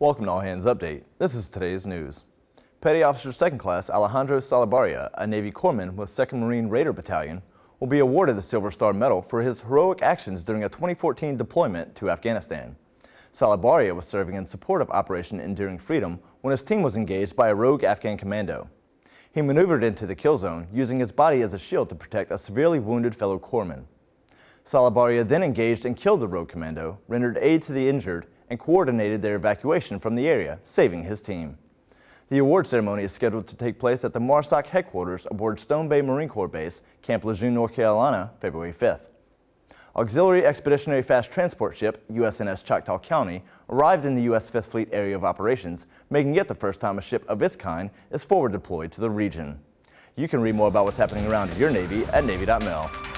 Welcome to All Hands Update. This is today's news. Petty Officer 2nd Class Alejandro Salabaria, a Navy corpsman with 2nd Marine Raider Battalion, will be awarded the Silver Star Medal for his heroic actions during a 2014 deployment to Afghanistan. Salabaria was serving in support of Operation Enduring Freedom when his team was engaged by a rogue Afghan commando. He maneuvered into the kill zone, using his body as a shield to protect a severely wounded fellow corpsman. Salabaria then engaged and killed the rogue commando, rendered aid to the injured, and coordinated their evacuation from the area, saving his team. The award ceremony is scheduled to take place at the MARSOC headquarters aboard Stone Bay Marine Corps Base, Camp Lejeune, North Carolina, February 5th. Auxiliary Expeditionary Fast Transport Ship USNS Choctaw County arrived in the U.S. Fifth Fleet Area of Operations, making it the first time a ship of its kind is forward deployed to the region. You can read more about what's happening around your Navy at Navy.mil.